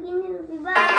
Sabine Viva.